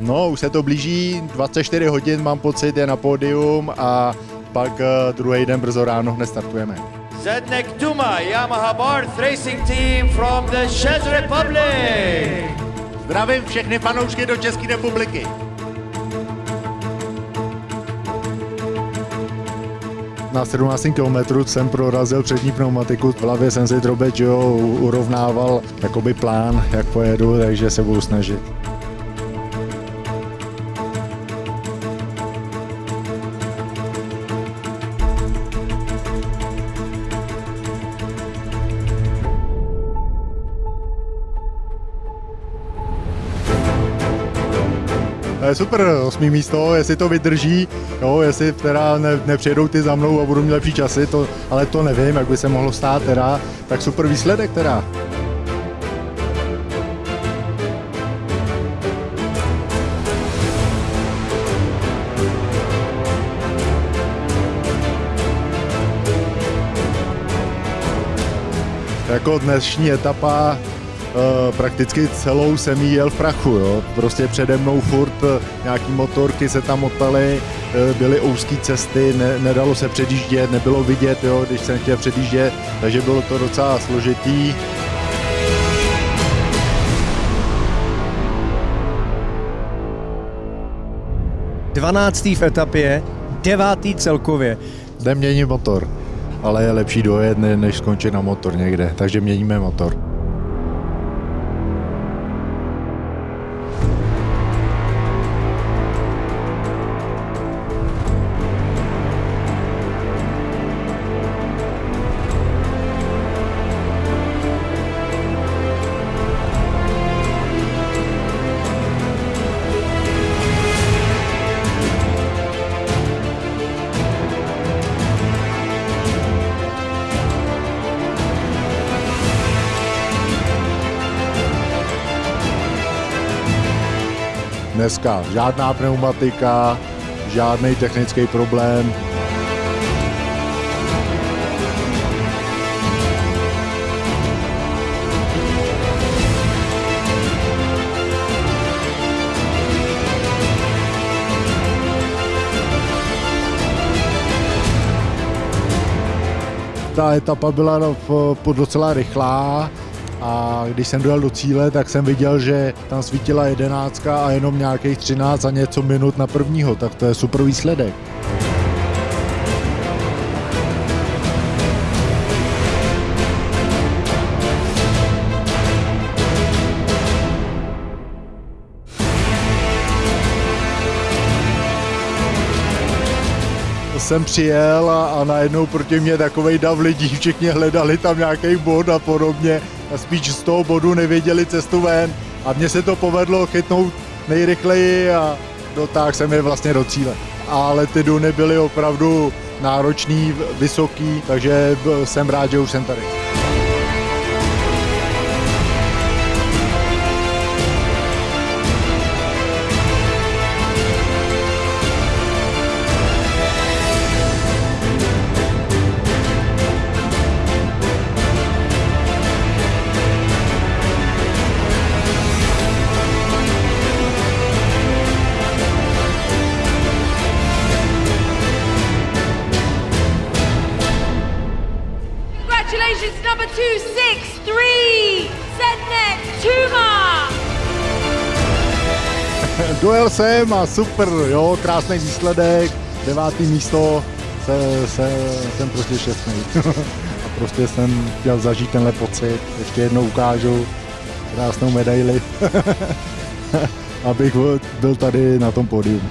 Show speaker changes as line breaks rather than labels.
No, už se to blíží, 24 hodin mám pocit, je na pódium a pak uh, druhý den brzo ráno hned startujeme.
Zednek Duma, Yamaha Barth Racing Team from the Czech Republic.
Zdravím všechny fanoušky do České republiky. Na 17 km jsem prorazil přední pneumatiku, v hlavě jsem si drobec, že jo, urovnával jakoby plán, jak pojedu, takže se budu snažit. Je super, osmý místo, jestli to vydrží, jo, jestli teda ne, nepřijedou ty za mnou a budu mít lepší časy, to, ale to nevím, jak by se mohlo stát teda, tak super výsledek teda. Jako dnešní etapa prakticky celou jsem jí jel v prachu, jo. Prostě přede mnou furt uh, nějaký motorky se tam motaly, uh, byly úzké cesty, ne, nedalo se předjíždět, nebylo vidět, jo, když jsem chtěl předjíždět, takže bylo to docela složitý.
Dvanáctý v etapě, devátý celkově.
Jde mění motor, ale je lepší dojet, než skončit na motor někde, takže měníme motor. Dneska žádná pneumatika, žádný technický problém. Ta etapa byla docela rychlá, a když jsem dojel do cíle, tak jsem viděl, že tam svítila jedenáctka a jenom nějakých 13 a něco minut na prvního, tak to je super výsledek. jsem přijel a, a najednou proti mě takovej dav lidí, všichni hledali tam nějaký bod a podobně spíš z toho bodu nevěděli cestu ven a mně se to povedlo chytnout nejrychleji a dotáhl jsem je vlastně do cíle. Ale ty duny byly opravdu náročný, vysoký, takže jsem rád, že už jsem tady.
Congratulations, number 263, Zednek Tuma.
Dojel jsem a super, jo, krásný výsledek, devátý místo, se, se, jsem prostě šťastný. a prostě jsem chtěl zažít tenhle pocit, ještě jednou ukážu krásnou medaili, abych byl tady na tom pódium.